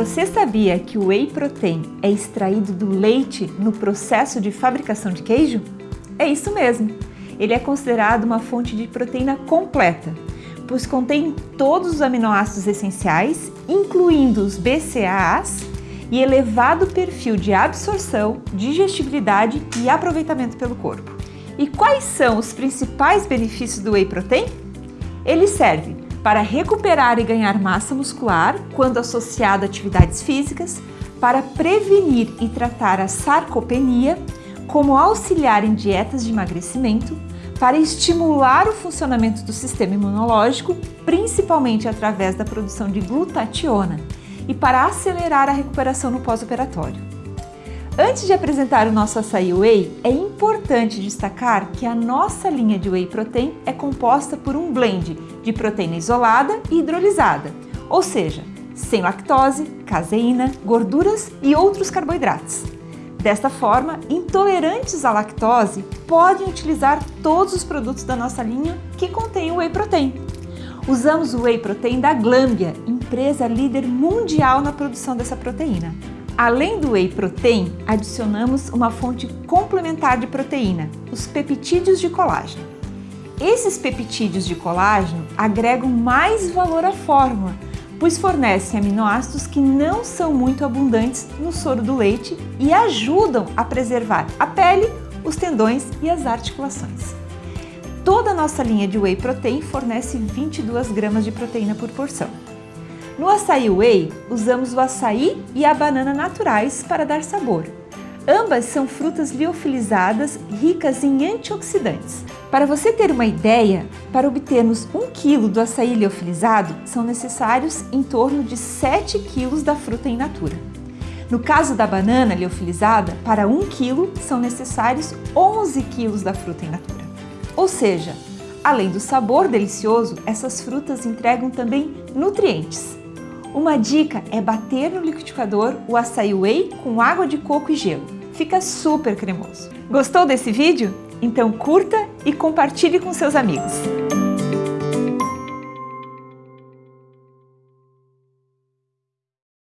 Você sabia que o whey protein é extraído do leite no processo de fabricação de queijo? É isso mesmo. Ele é considerado uma fonte de proteína completa, pois contém todos os aminoácidos essenciais, incluindo os BCAAs, e elevado perfil de absorção, digestibilidade e aproveitamento pelo corpo. E quais são os principais benefícios do whey protein? Ele serve para recuperar e ganhar massa muscular quando associado a atividades físicas, para prevenir e tratar a sarcopenia, como auxiliar em dietas de emagrecimento, para estimular o funcionamento do sistema imunológico, principalmente através da produção de glutationa, e para acelerar a recuperação no pós-operatório. Antes de apresentar o nosso açaí whey, é importante destacar que a nossa linha de whey protein é composta por um blend de proteína isolada e hidrolisada, ou seja, sem lactose, caseína, gorduras e outros carboidratos. Desta forma, intolerantes à lactose podem utilizar todos os produtos da nossa linha que contêm whey protein. Usamos o whey protein da Glambia, empresa líder mundial na produção dessa proteína. Além do whey protein, adicionamos uma fonte complementar de proteína, os peptídeos de colágeno. Esses peptídeos de colágeno agregam mais valor à fórmula, pois fornecem aminoácidos que não são muito abundantes no soro do leite e ajudam a preservar a pele, os tendões e as articulações. Toda a nossa linha de whey protein fornece 22 gramas de proteína por porção. No açaí whey, usamos o açaí e a banana naturais para dar sabor. Ambas são frutas liofilizadas ricas em antioxidantes. Para você ter uma ideia, para obtermos 1 kg do açaí liofilizado, são necessários em torno de 7 kg da fruta in natura. No caso da banana liofilizada, para 1 kg são necessários 11 kg da fruta in natura. Ou seja, além do sabor delicioso, essas frutas entregam também nutrientes. Uma dica é bater no liquidificador o açaí whey com água de coco e gelo. Fica super cremoso. Gostou desse vídeo? Então curta e compartilhe com seus amigos.